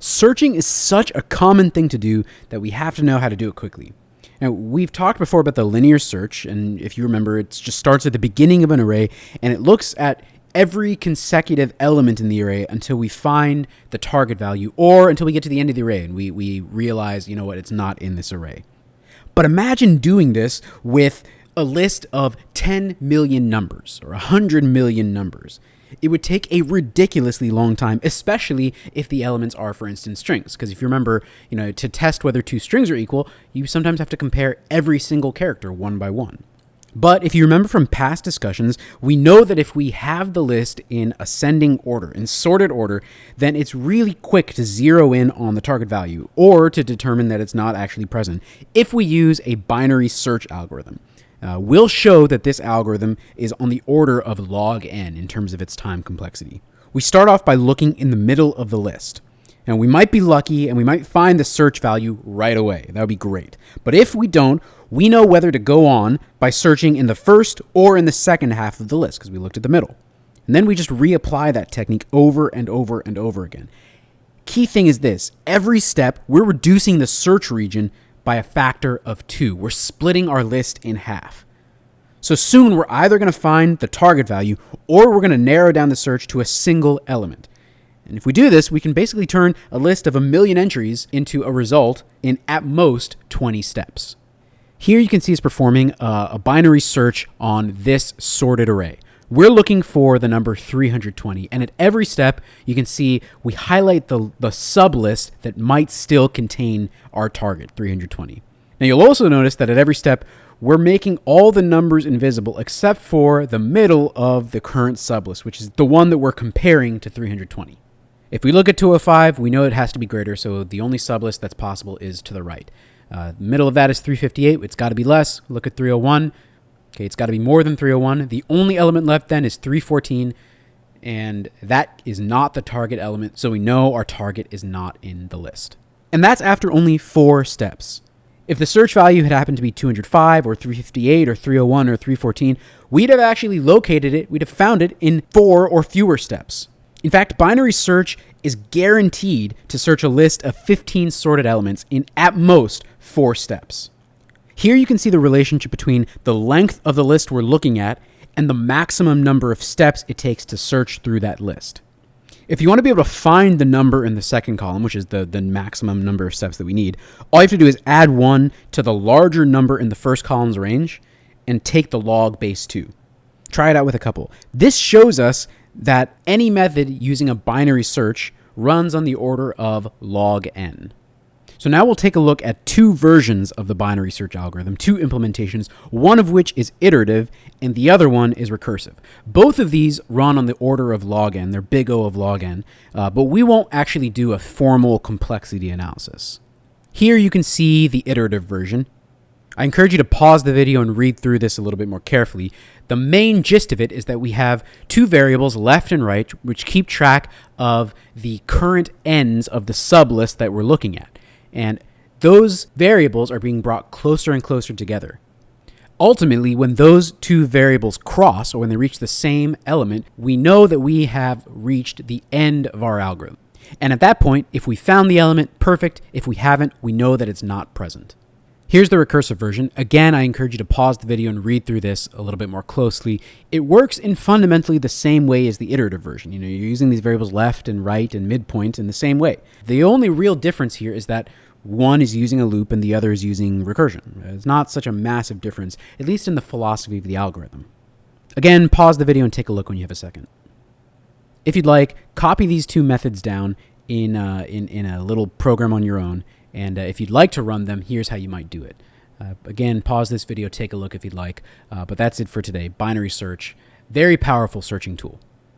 Searching is such a common thing to do that we have to know how to do it quickly. Now, we've talked before about the linear search, and if you remember, it just starts at the beginning of an array and it looks at every consecutive element in the array until we find the target value or until we get to the end of the array and we, we realize, you know what, it's not in this array. But imagine doing this with a list of 10 million numbers or 100 million numbers. It would take a ridiculously long time, especially if the elements are, for instance, strings. Because if you remember, you know, to test whether two strings are equal, you sometimes have to compare every single character one by one. But if you remember from past discussions, we know that if we have the list in ascending order, in sorted order, then it's really quick to zero in on the target value or to determine that it's not actually present if we use a binary search algorithm. Uh, we'll show that this algorithm is on the order of log n in terms of its time complexity. We start off by looking in the middle of the list. And we might be lucky and we might find the search value right away. That would be great. But if we don't, we know whether to go on by searching in the first or in the second half of the list because we looked at the middle. And then we just reapply that technique over and over and over again. Key thing is this every step, we're reducing the search region by a factor of two. We're splitting our list in half. So soon we're either going to find the target value or we're going to narrow down the search to a single element. And if we do this, we can basically turn a list of a million entries into a result in at most 20 steps. Here you can see it's performing a, a binary search on this sorted array. We're looking for the number 320, and at every step, you can see we highlight the, the sublist that might still contain our target, 320. Now you'll also notice that at every step, we're making all the numbers invisible except for the middle of the current sublist, which is the one that we're comparing to 320. If we look at 205, we know it has to be greater, so the only sublist that's possible is to the right. Uh, middle of that is 358. It's got to be less. Look at 301. Okay, it's got to be more than 301. The only element left then is 314, and that is not the target element, so we know our target is not in the list. And that's after only four steps. If the search value had happened to be 205 or 358 or 301 or 314, we'd have actually located it, we'd have found it in four or fewer steps. In fact, binary search is guaranteed to search a list of 15 sorted elements in at most four steps. Here you can see the relationship between the length of the list we're looking at and the maximum number of steps it takes to search through that list. If you want to be able to find the number in the second column, which is the, the maximum number of steps that we need, all you have to do is add 1 to the larger number in the first column's range and take the log base 2. Try it out with a couple. This shows us that any method using a binary search runs on the order of log n. So now we'll take a look at two versions of the binary search algorithm, two implementations, one of which is iterative and the other one is recursive. Both of these run on the order of log n, they're big O of log n, uh, but we won't actually do a formal complexity analysis. Here you can see the iterative version. I encourage you to pause the video and read through this a little bit more carefully. The main gist of it is that we have two variables, left and right, which keep track of the current ends of the sublist that we're looking at. And those variables are being brought closer and closer together. Ultimately, when those two variables cross, or when they reach the same element, we know that we have reached the end of our algorithm. And at that point, if we found the element, perfect. If we haven't, we know that it's not present. Here's the recursive version. Again, I encourage you to pause the video and read through this a little bit more closely. It works in fundamentally the same way as the iterative version. You know, you're using these variables left and right and midpoint in the same way. The only real difference here is that one is using a loop and the other is using recursion. It's not such a massive difference, at least in the philosophy of the algorithm. Again, pause the video and take a look when you have a second. If you'd like, copy these two methods down in, uh, in, in a little program on your own and uh, if you'd like to run them, here's how you might do it. Uh, again, pause this video, take a look if you'd like. Uh, but that's it for today. Binary search, very powerful searching tool.